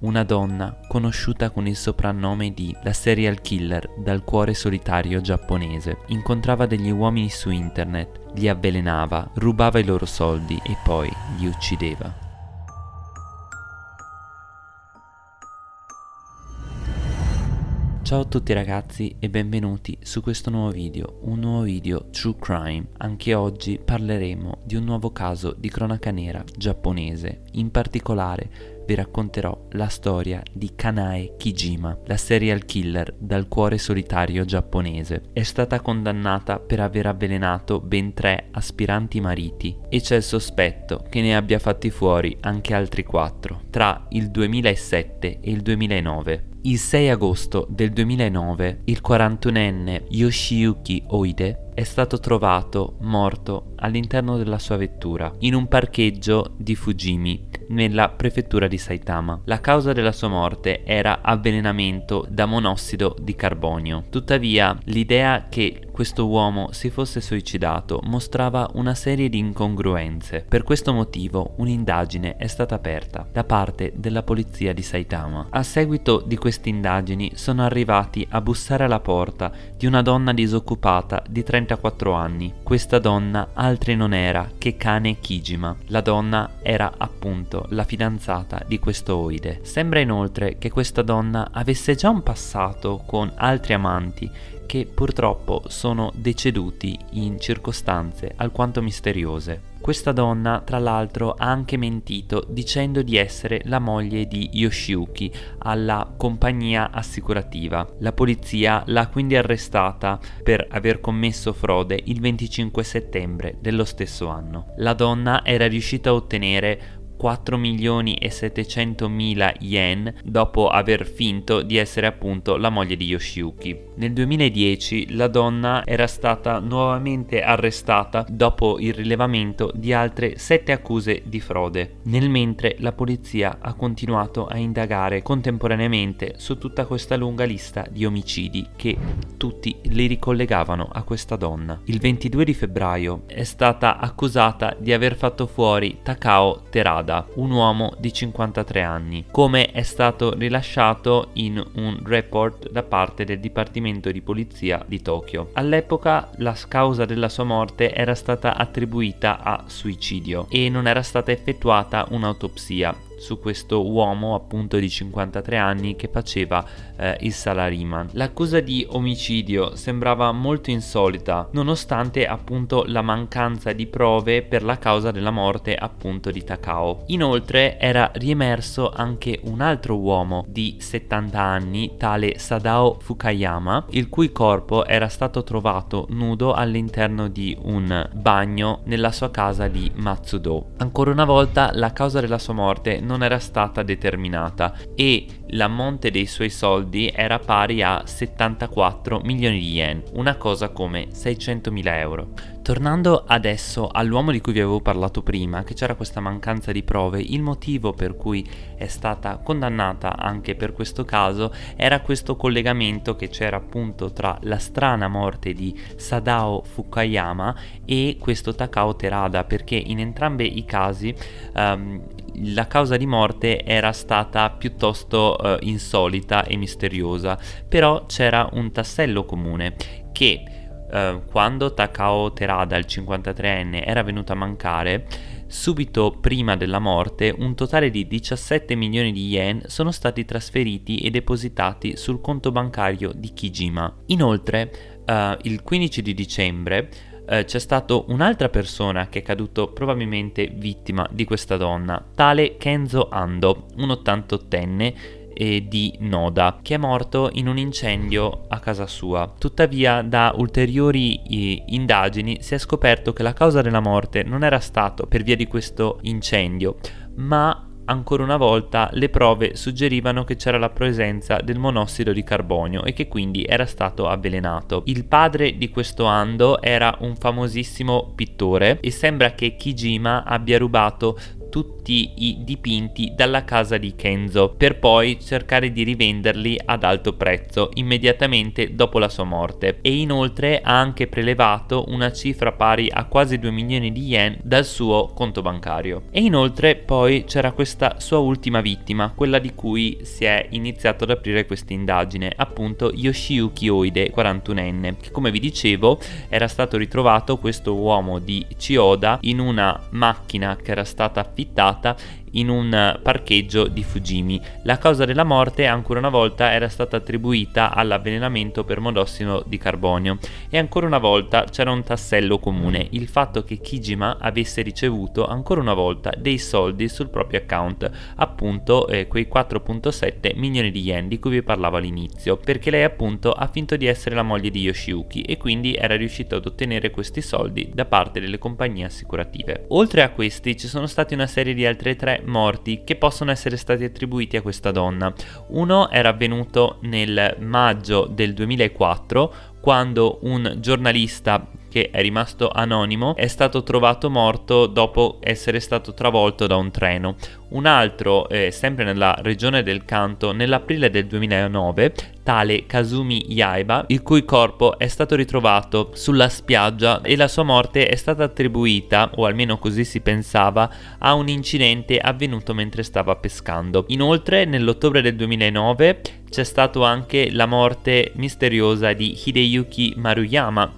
una donna conosciuta con il soprannome di la serial killer dal cuore solitario giapponese. Incontrava degli uomini su internet, li avvelenava, rubava i loro soldi e poi li uccideva. Ciao a tutti ragazzi e benvenuti su questo nuovo video, un nuovo video True Crime. Anche oggi parleremo di un nuovo caso di cronaca nera giapponese. In particolare vi racconterò la storia di Kanae Kijima, la serial killer dal cuore solitario giapponese. È stata condannata per aver avvelenato ben tre aspiranti mariti e c'è il sospetto che ne abbia fatti fuori anche altri quattro tra il 2007 e il 2009. Il 6 agosto del 2009 il 41enne Yoshiyuki Oide è stato trovato morto all'interno della sua vettura in un parcheggio di Fujimi nella prefettura di Saitama. La causa della sua morte era avvelenamento da monossido di carbonio. Tuttavia l'idea che questo uomo si fosse suicidato mostrava una serie di incongruenze. Per questo motivo un'indagine è stata aperta da parte della polizia di Saitama. A seguito di queste indagini sono arrivati a bussare alla porta di una donna disoccupata di 34 anni. Questa donna altri non era che Kane Kijima. La donna era appunto la fidanzata di questo Oide. Sembra inoltre che questa donna avesse già un passato con altri amanti che purtroppo sono deceduti in circostanze alquanto misteriose. Questa donna, tra l'altro, ha anche mentito dicendo di essere la moglie di Yoshiyuki alla compagnia assicurativa. La polizia l'ha quindi arrestata per aver commesso frode il 25 settembre dello stesso anno. La donna era riuscita a ottenere 4 milioni e 700 mila yen dopo aver finto di essere appunto la moglie di Yoshiyuki. Nel 2010 la donna era stata nuovamente arrestata dopo il rilevamento di altre 7 accuse di frode, nel mentre la polizia ha continuato a indagare contemporaneamente su tutta questa lunga lista di omicidi che tutti li ricollegavano a questa donna. Il 22 di febbraio è stata accusata di aver fatto fuori Takao Terada Yamada, un uomo di 53 anni, come è stato rilasciato in un report da parte del Dipartimento di Polizia di Tokyo. All'epoca la causa della sua morte era stata attribuita a suicidio e non era stata effettuata un'autopsia su questo uomo appunto di 53 anni che faceva eh, il salariman. L'accusa di omicidio sembrava molto insolita nonostante appunto la mancanza di prove per la causa della morte appunto di Takao. Inoltre era riemerso anche un altro uomo di 70 anni tale Sadao Fukayama il cui corpo era stato trovato nudo all'interno di un bagno nella sua casa di Matsudo. Ancora una volta la causa della sua morte non era stata determinata e l'ammonte dei suoi soldi era pari a 74 milioni di yen, una cosa come 600 mila euro. Tornando adesso all'uomo di cui vi avevo parlato prima, che c'era questa mancanza di prove, il motivo per cui è stata condannata anche per questo caso era questo collegamento che c'era appunto tra la strana morte di Sadao Fukayama e questo Takao Terada, perché in entrambi i casi um, la causa di morte era stata piuttosto uh, insolita e misteriosa, però c'era un tassello comune che uh, quando Takao Terada, il 53enne, era venuto a mancare, subito prima della morte un totale di 17 milioni di yen sono stati trasferiti e depositati sul conto bancario di Kijima. Inoltre, uh, il 15 di dicembre eh, c'è stato un'altra persona che è caduto probabilmente vittima di questa donna, tale Kenzo Ando, un 88enne eh, di Noda, che è morto in un incendio a casa sua. Tuttavia, da ulteriori indagini si è scoperto che la causa della morte non era stato per via di questo incendio, ma ancora una volta le prove suggerivano che c'era la presenza del monossido di carbonio e che quindi era stato avvelenato. Il padre di questo Ando era un famosissimo pittore e sembra che Kijima abbia rubato tutti tutti i dipinti dalla casa di Kenzo per poi cercare di rivenderli ad alto prezzo immediatamente dopo la sua morte e inoltre ha anche prelevato una cifra pari a quasi 2 milioni di yen dal suo conto bancario. E inoltre poi c'era questa sua ultima vittima, quella di cui si è iniziato ad aprire questa indagine, appunto Yoshiyuki Oide, 41enne, che come vi dicevo era stato ritrovato questo uomo di Chiyoda in una macchina che era stata affittata tá? In un parcheggio di Fujimi. La causa della morte ancora una volta era stata attribuita all'avvelenamento per monossido di carbonio e ancora una volta c'era un tassello comune, il fatto che Kijima avesse ricevuto ancora una volta dei soldi sul proprio account, appunto eh, quei 4.7 milioni di yen di cui vi parlavo all'inizio, perché lei appunto ha finto di essere la moglie di Yoshiyuki e quindi era riuscita ad ottenere questi soldi da parte delle compagnie assicurative. Oltre a questi ci sono stati una serie di altre tre morti che possono essere stati attribuiti a questa donna. Uno era avvenuto nel maggio del 2004 quando un giornalista che è rimasto anonimo è stato trovato morto dopo essere stato travolto da un treno. Un altro, eh, sempre nella regione del Kanto, nell'aprile del 2009, tale Kazumi Yaiba, il cui corpo è stato ritrovato sulla spiaggia e la sua morte è stata attribuita, o almeno così si pensava, a un incidente avvenuto mentre stava pescando. Inoltre, nell'ottobre del 2009 c'è stata anche la morte misteriosa di Hideyuki Maruyama,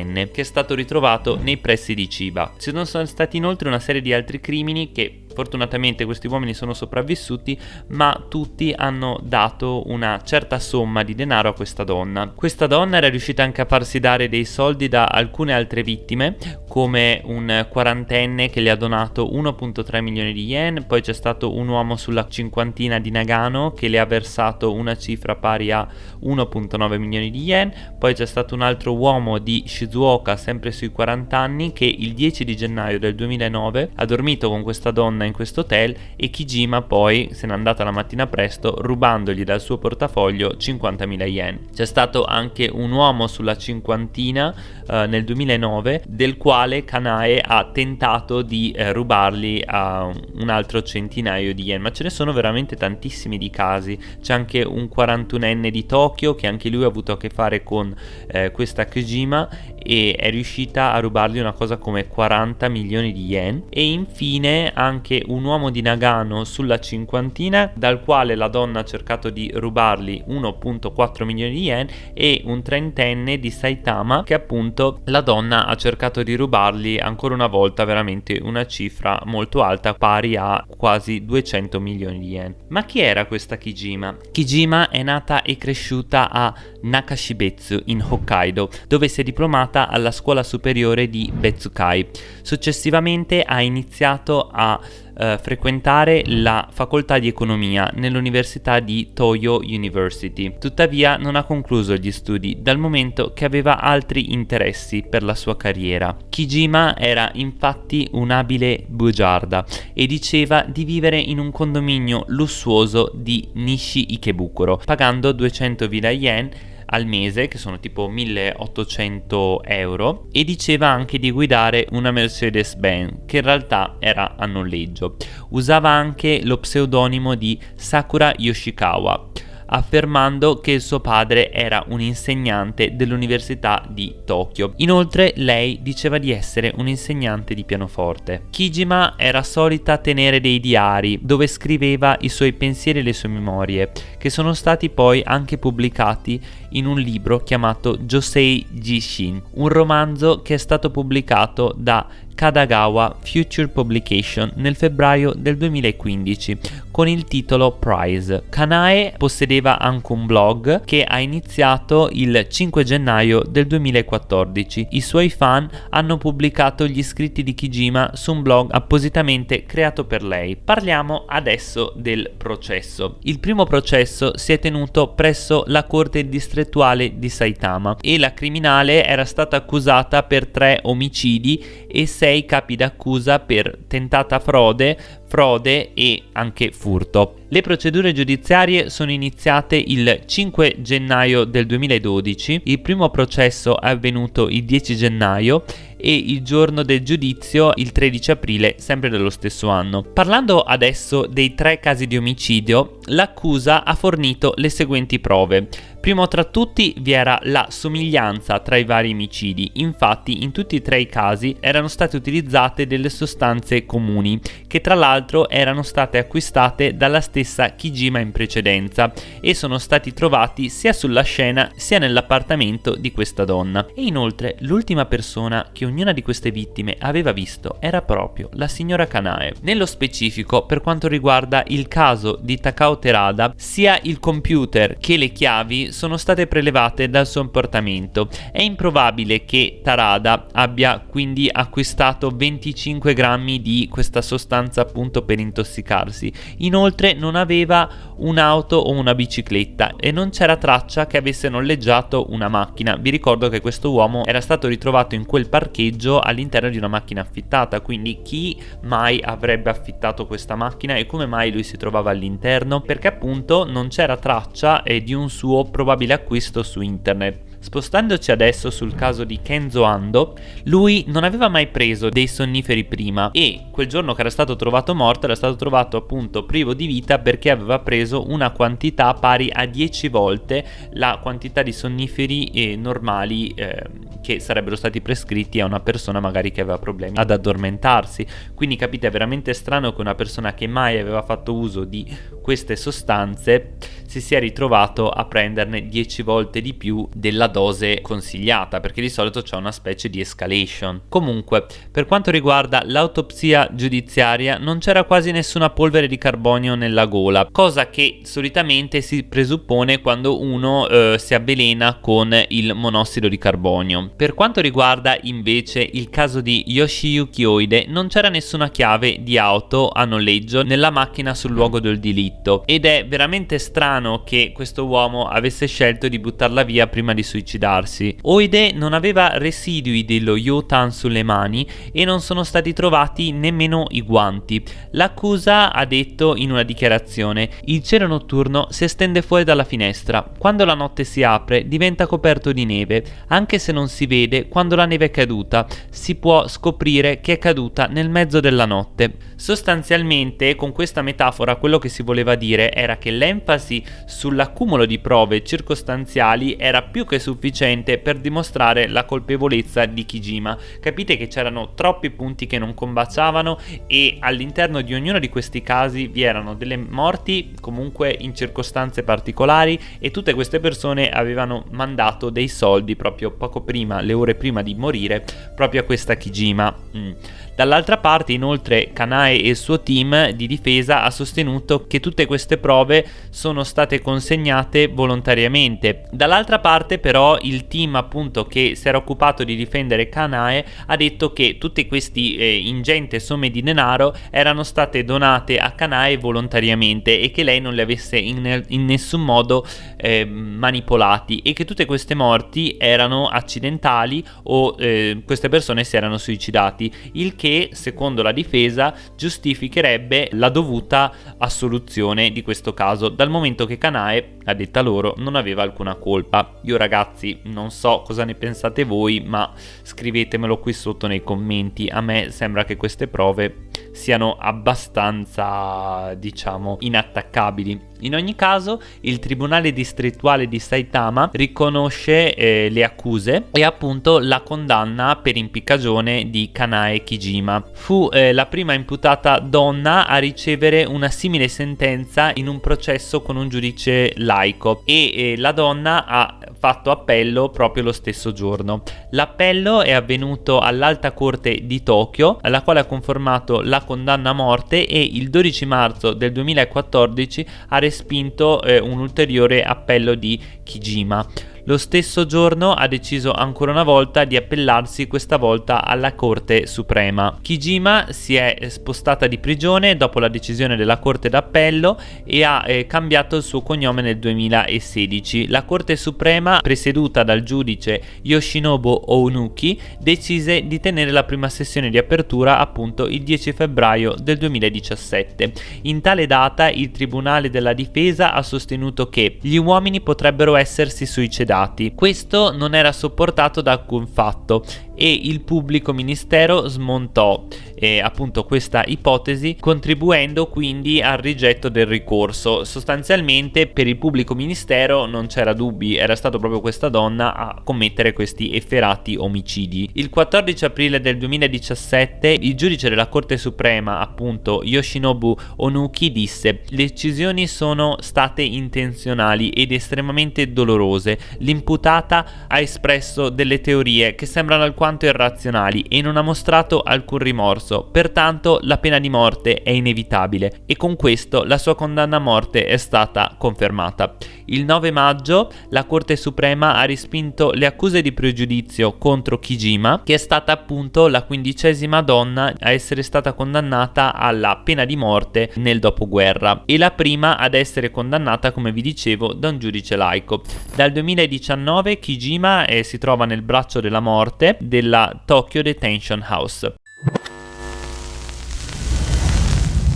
53enne, che è stato ritrovato nei pressi di Chiba. Ci sono stati inoltre una serie di altri crimini che Fortunatamente questi uomini sono sopravvissuti, ma tutti hanno dato una certa somma di denaro a questa donna. Questa donna era riuscita anche a farsi dare dei soldi da alcune altre vittime, come un quarantenne che le ha donato 1.3 milioni di yen, poi c'è stato un uomo sulla cinquantina di Nagano che le ha versato una cifra pari a 1.9 milioni di yen, poi c'è stato un altro uomo di Shizuoka sempre sui 40 anni che il 10 di gennaio del 2009 ha dormito con questa donna in questo hotel e Kijima poi se n'è andata la mattina presto rubandogli dal suo portafoglio 50.000 yen. C'è stato anche un uomo sulla cinquantina eh, nel 2009 del quale Kanae ha tentato di eh, rubarli a un altro centinaio di yen, ma ce ne sono veramente tantissimi di casi. C'è anche un 41enne di Tokyo che anche lui ha avuto a che fare con eh, questa Kijima e è riuscita a rubargli una cosa come 40 milioni di yen e infine anche un uomo di Nagano sulla cinquantina dal quale la donna ha cercato di rubargli 1.4 milioni di yen e un trentenne di Saitama che appunto la donna ha cercato di rubargli ancora una volta veramente una cifra molto alta pari a quasi 200 milioni di yen. Ma chi era questa Kijima? Kijima è nata e cresciuta a Nakashibetsu in Hokkaido dove si è diplomata alla scuola superiore di Betsukai. Successivamente ha iniziato a eh, frequentare la facoltà di economia nell'università di Toyo University. Tuttavia non ha concluso gli studi dal momento che aveva altri interessi per la sua carriera. Kijima era infatti un abile bugiarda e diceva di vivere in un condominio lussuoso di Nishi Ikebukuro, pagando 200.000 yen al mese, che sono tipo 1800 euro, e diceva anche di guidare una Mercedes-Benz, che in realtà era a noleggio. Usava anche lo pseudonimo di Sakura Yoshikawa affermando che il suo padre era un insegnante dell'Università di Tokyo. Inoltre lei diceva di essere un insegnante di pianoforte. Kijima era solita tenere dei diari dove scriveva i suoi pensieri e le sue memorie, che sono stati poi anche pubblicati in un libro chiamato Josei Jishin, un romanzo che è stato pubblicato da Kadagawa Future Publication nel febbraio del 2015 con il titolo Prize. Kanae possedeva anche un blog che ha iniziato il 5 gennaio del 2014. I suoi fan hanno pubblicato gli scritti di Kijima su un blog appositamente creato per lei. Parliamo adesso del processo. Il primo processo si è tenuto presso la corte distrettuale di Saitama e la criminale era stata accusata per tre omicidi e sei capi d'accusa per tentata frode, frode e anche furto. Le procedure giudiziarie sono iniziate il 5 gennaio del 2012, il primo processo è avvenuto il 10 gennaio e il giorno del giudizio il 13 aprile sempre dello stesso anno. Parlando adesso dei tre casi di omicidio, l'accusa ha fornito le seguenti prove. Primo tra tutti vi era la somiglianza tra i vari omicidi, infatti in tutti e tre i casi erano state utilizzate delle sostanze comuni, che tra l'altro erano state acquistate dalla stessa Kijima in precedenza e sono stati trovati sia sulla scena sia nell'appartamento di questa donna. E inoltre l'ultima persona che ognuna di queste vittime aveva visto era proprio la signora Kanae. Nello specifico, per quanto riguarda il caso di Takao Terada, sia il computer che le chiavi sono state prelevate dal suo portamento. È improbabile che Tarada abbia quindi acquistato 25 grammi di questa sostanza appunto per intossicarsi. Inoltre non aveva un'auto o una bicicletta e non c'era traccia che avesse noleggiato una macchina. Vi ricordo che questo uomo era stato ritrovato in quel parcheggio all'interno di una macchina affittata, quindi chi mai avrebbe affittato questa macchina e come mai lui si trovava all'interno? Perché appunto non c'era traccia eh, di un suo probabile acquisto su internet. Spostandoci adesso sul caso di Kenzo Ando, lui non aveva mai preso dei sonniferi prima e quel giorno che era stato trovato morto era stato trovato appunto privo di vita perché aveva preso una quantità pari a 10 volte la quantità di sonniferi eh, normali eh, che sarebbero stati prescritti a una persona magari che aveva problemi ad addormentarsi. Quindi capite è veramente strano che una persona che mai aveva fatto uso di queste sostanze si sia ritrovato a prenderne 10 volte di più della dose consigliata perché di solito c'è una specie di escalation. Comunque, per quanto riguarda l'autopsia giudiziaria non c'era quasi nessuna polvere di carbonio nella gola, cosa che solitamente si presuppone quando uno eh, si avvelena con il monossido di carbonio. Per quanto riguarda invece il caso di Yoshiyuki Oide non c'era nessuna chiave di auto a noleggio nella macchina sul luogo del delitto ed è veramente strano che questo uomo avesse scelto di buttarla via prima di suicidarsi. Oide non aveva residui dello Yotan sulle mani e non sono stati trovati nemmeno i guanti. L'accusa ha detto in una dichiarazione il cielo notturno si estende fuori dalla finestra. Quando la notte si apre diventa coperto di neve, anche se non si vede quando la neve è caduta, si può scoprire che è caduta nel mezzo della notte. Sostanzialmente con questa metafora quello che si voleva dire era che l'enfasi sull'accumulo di prove circostanziali era più che sufficiente per dimostrare la colpevolezza di Kijima. Capite che c'erano troppi punti che non combaciavano e all'interno di ognuno di questi casi vi erano delle morti comunque in circostanze particolari e tutte queste persone avevano mandato dei soldi proprio poco prima, le ore prima di morire, proprio a questa Kijima. Mm. Dall'altra parte inoltre Kanae e il suo team di difesa ha sostenuto che tutte queste prove sono state consegnate volontariamente. Dall'altra parte però il team appunto che si era occupato di difendere Kanae ha detto che tutte queste eh, ingenti somme di denaro erano state donate a Kanae volontariamente e che lei non le avesse in, in nessun modo eh, manipolati e che tutte queste morti erano accidentali o eh, queste persone si erano suicidati, il che che, secondo la difesa, giustificherebbe la dovuta assoluzione di questo caso, dal momento che Kanae, a detta loro, non aveva alcuna colpa. Io ragazzi non so cosa ne pensate voi, ma scrivetemelo qui sotto nei commenti. A me sembra che queste prove siano abbastanza, diciamo, inattaccabili. In ogni caso, il Tribunale distrettuale di Saitama riconosce eh, le accuse e appunto la condanna per impiccagione di Kanae Kijima. Fu eh, la prima imputata donna a ricevere una simile sentenza in un processo con un giudice laico e eh, la donna ha fatto appello proprio lo stesso giorno. L'appello è avvenuto all'Alta Corte di Tokyo, alla quale ha conformato la condanna a morte e il 12 marzo del 2014 ha respinto eh, un ulteriore appello di Kijima. Lo stesso giorno ha deciso ancora una volta di appellarsi questa volta alla Corte Suprema. Kijima si è spostata di prigione dopo la decisione della Corte d'Appello e ha eh, cambiato il suo cognome nel 2016. La Corte Suprema, presieduta dal giudice Yoshinobu Ounuki, decise di tenere la prima sessione di apertura appunto il 10 febbraio del 2017. In tale data il Tribunale della Difesa ha sostenuto che gli uomini potrebbero essersi suicidati. Questo non era sopportato da alcun fatto e il pubblico ministero smontò eh, appunto questa ipotesi contribuendo quindi al rigetto del ricorso sostanzialmente per il pubblico ministero non c'era dubbi era stato proprio questa donna a commettere questi efferati omicidi il 14 aprile del 2017 il giudice della corte suprema appunto Yoshinobu Onuki disse le decisioni sono state intenzionali ed estremamente dolorose l'imputata ha espresso delle teorie che sembrano alquanto irrazionali e non ha mostrato alcun rimorso, pertanto la pena di morte è inevitabile e con questo la sua condanna a morte è stata confermata. Il 9 maggio la Corte Suprema ha respinto le accuse di pregiudizio contro Kijima, che è stata appunto la quindicesima donna a essere stata condannata alla pena di morte nel dopoguerra e la prima ad essere condannata, come vi dicevo, da un giudice laico. Dal 2019 Kijima eh, si trova nel braccio della morte della Tokyo Detention House.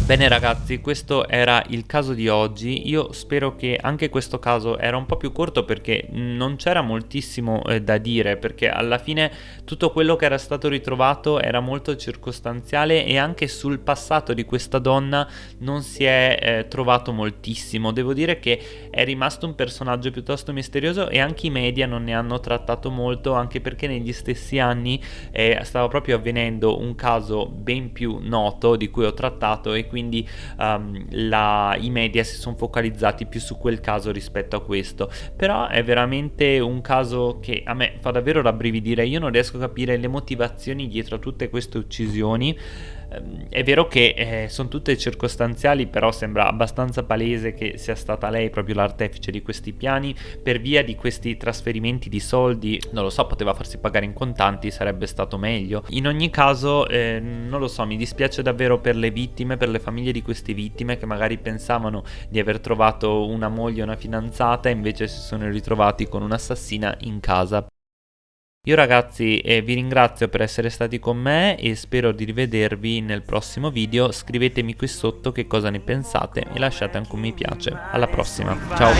Bene ragazzi, questo era il caso di oggi, io spero che anche questo caso era un po' più corto perché non c'era moltissimo eh, da dire, perché alla fine tutto quello che era stato ritrovato era molto circostanziale e anche sul passato di questa donna non si è eh, trovato moltissimo. Devo dire che è rimasto un personaggio piuttosto misterioso e anche i media non ne hanno trattato molto, anche perché negli stessi anni eh, stava proprio avvenendo un caso ben più noto di cui ho trattato e quindi um, la, i media si sono focalizzati più su quel caso rispetto a questo. Però è veramente un caso che a me fa davvero rabbrividire. Io non riesco a capire le motivazioni dietro a tutte queste uccisioni è vero che eh, sono tutte circostanziali, però sembra abbastanza palese che sia stata lei proprio l'artefice di questi piani per via di questi trasferimenti di soldi. Non lo so, poteva farsi pagare in contanti, sarebbe stato meglio. In ogni caso, eh, non lo so, mi dispiace davvero per le vittime, per le famiglie di queste vittime che magari pensavano di aver trovato una moglie una fidanzata e invece si sono ritrovati con un'assassina in casa. Io ragazzi eh, vi ringrazio per essere stati con me e spero di rivedervi nel prossimo video, scrivetemi qui sotto che cosa ne pensate e lasciate anche un mi piace. Alla prossima, ciao!